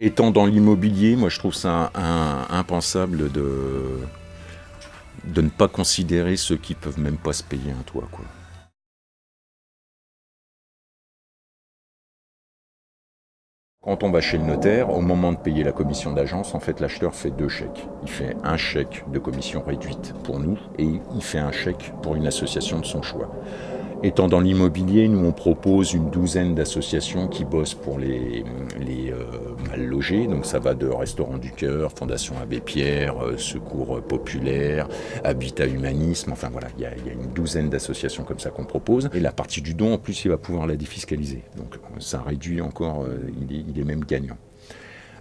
Étant dans l'immobilier, moi je trouve ça impensable de, de ne pas considérer ceux qui peuvent même pas se payer un toit. Quand on va chez le notaire, au moment de payer la commission d'agence, en fait l'acheteur fait deux chèques. Il fait un chèque de commission réduite pour nous et il fait un chèque pour une association de son choix. Étant dans l'immobilier, nous on propose une douzaine d'associations qui bossent pour les, mal logés. Donc ça va de Restaurant du Cœur, Fondation Abbé Pierre, euh, Secours Populaire, Habitat Humanisme. Enfin voilà, il y, a, une douzaine d'associations comme ça qu'on propose. Et la partie du don, en plus, il va pouvoir la défiscaliser. Donc ça réduit encore, euh, il est même gagnant.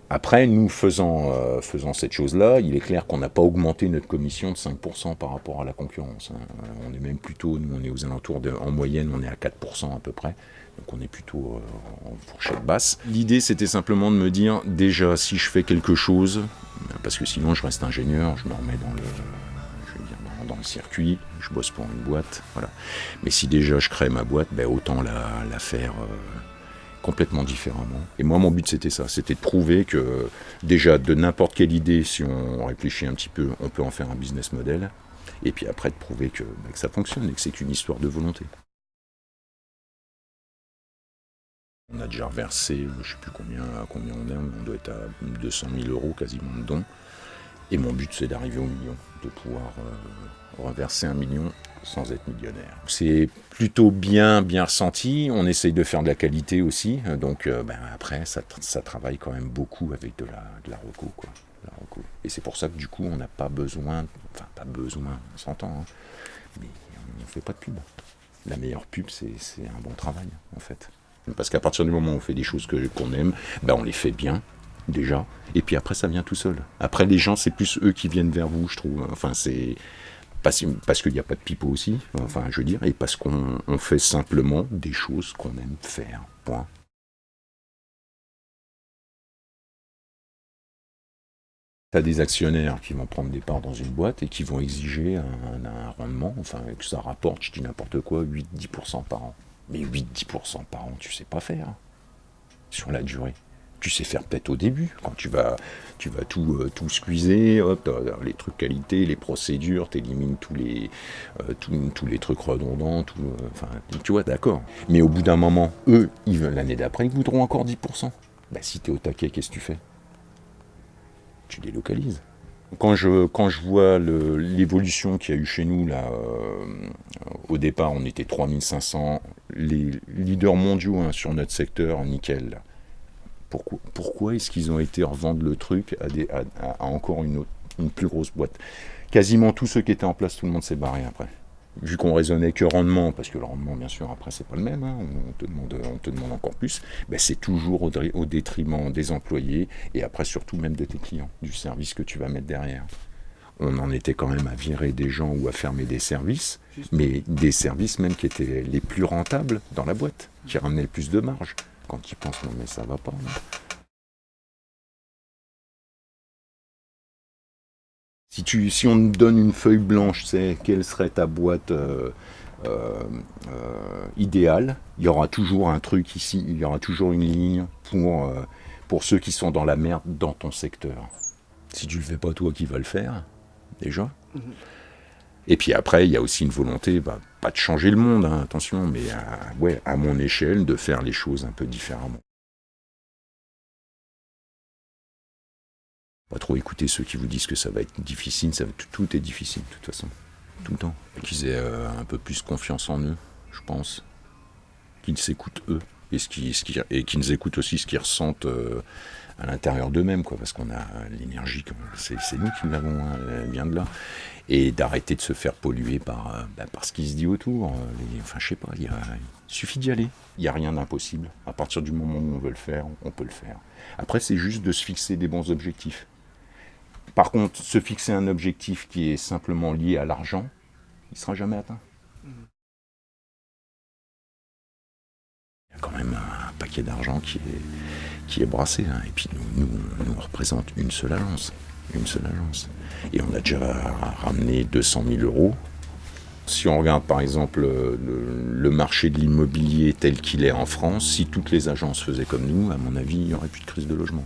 Après, nous faisant, euh, faisant cette chose-là, il est clair qu'on n'a pas augmenté notre commission de 5% par rapport à la concurrence. Hein. Euh, on est même plutôt, nous on est aux alentours, de, en moyenne on est à 4% à peu près. Donc on est plutôt euh, en fourchette basse. L'idée c'était simplement de me dire, déjà si je fais quelque chose, parce que sinon je reste ingénieur, je me remets dans le, dans, le circuit, je bosse pour une boîte, voilà. Mais si déjà je crée ma boîte, ben autant la faire complètement différemment. Et moi, mon but, c'était ça. C'était de prouver que, déjà, de n'importe quelle idée, si on réfléchit un petit peu, on peut en faire un business model. Et puis après, de prouver que, bah, ça fonctionne et que c'est qu'une histoire de volonté. On a déjà reversé, je ne sais plus combien, combien on est, on doit être à 200 000 euros quasiment de dons. Et mon but, c'est d'arriver au million, de pouvoir euh, reverser un million sans être millionnaire. C'est plutôt bien, bien ressenti. On essaye de faire de la qualité aussi. Donc euh, ben, après, ça, travaille quand même beaucoup avec de la, de la reco, quoi. Et c'est pour ça que du coup, on n'a pas besoin, enfin pas besoin, on s'entend, hein, mais on ne fait pas de pub. La meilleure pub, c'est un bon travail, en fait. Parce qu'à partir du moment où on fait des choses qu'on aime, ben on les fait bien, déjà. Et puis après, ça vient tout seul. Après, les gens, c'est plus eux qui viennent vers vous, je trouve. Enfin, c'est parce, parce qu'il n'y a pas de pipeau aussi, enfin, je veux dire, et parce qu'on fait simplement des choses qu'on aime faire. Point. Tu as des actionnaires qui vont prendre des parts dans une boîte et qui vont exiger un, rendement, enfin que ça rapporte, je dis n'importe quoi, 8-10% par an. Mais 8-10% par an, tu sais pas faire sur la durée tu sais faire peut-être au début, quand tu vas, tu vas tout, euh, tout squeezer, les trucs qualité, les procédures, tu élimines tous les, euh, tous, les trucs redondants, euh, enfin, tu vois, d'accord. Mais au bout d'un moment, eux, l'année d'après, ils voudront encore 10%. Bah, si tu es au taquet, qu'est-ce que tu fais? Tu délocalises. Quand je, quand je vois l'évolution qu'il y a eu chez nous, là, au départ, on était 3500, les leaders mondiaux hein, sur notre secteur, nickel, pourquoi, est-ce qu'ils ont été revendre le truc à, encore une, une plus grosse boîte? Quasiment tous ceux qui étaient en place, tout le monde s'est barré après. Vu qu'on raisonnait que rendement, parce que le rendement, bien sûr, après, c'est pas le même, hein, on, te demande, on te demande encore plus, ben, c'est toujours au, détriment des employés et après, surtout même de tes clients, du service que tu vas mettre derrière. On en était quand même à virer des gens ou à fermer des services, mais des services même qui étaient les plus rentables dans la boîte, qui ramenaient le plus de marge quand tu penses, non mais ça va pas. Si, tu, si on te donne une feuille blanche, c'est quelle serait ta boîte euh, euh, euh, idéale? Il y aura toujours un truc ici, il y aura toujours une ligne pour, pour ceux qui sont dans la merde dans ton secteur. Si tu le fais pas toi qui va le faire, déjà? Mhm. Et puis après, il y a aussi une volonté, bah, pas de changer le monde, hein, attention, mais à, ouais, à mon échelle, de faire les choses un peu différemment. Pas trop écouter ceux qui vous disent que ça va être difficile, ça, tout, tout est difficile de toute façon, tout le temps. Qu'ils aient euh, un peu plus confiance en eux, je pense. Qu'ils s'écoutent eux, et, ce qui, ce qui, et qu'ils écoutent aussi ce qu'ils ressentent euh, à l'intérieur d'eux-mêmes, quoi, parce qu'on a l'énergie, c'est nous qui l'avons, hein, elle vient de là et d'arrêter de se faire polluer par, euh, bah, par ce qui se dit autour. Euh, enfin, je sais pas, il, suffit d'y aller. Il n'y a rien d'impossible. À partir du moment où on veut le faire, on peut le faire. Après, c'est juste de se fixer des bons objectifs. Par contre, se fixer un objectif qui est simplement lié à l'argent, il ne sera jamais atteint. Il y a quand même un paquet d'argent qui est, brassé. Hein. Et puis nous, nous, représente une seule agence. Une seule agence. Et on a déjà ramené 200 000 euros. Si on regarde par exemple le, marché de l'immobilier tel qu'il est en France, si toutes les agences faisaient comme nous, à mon avis, il n'y aurait plus de crise de logement.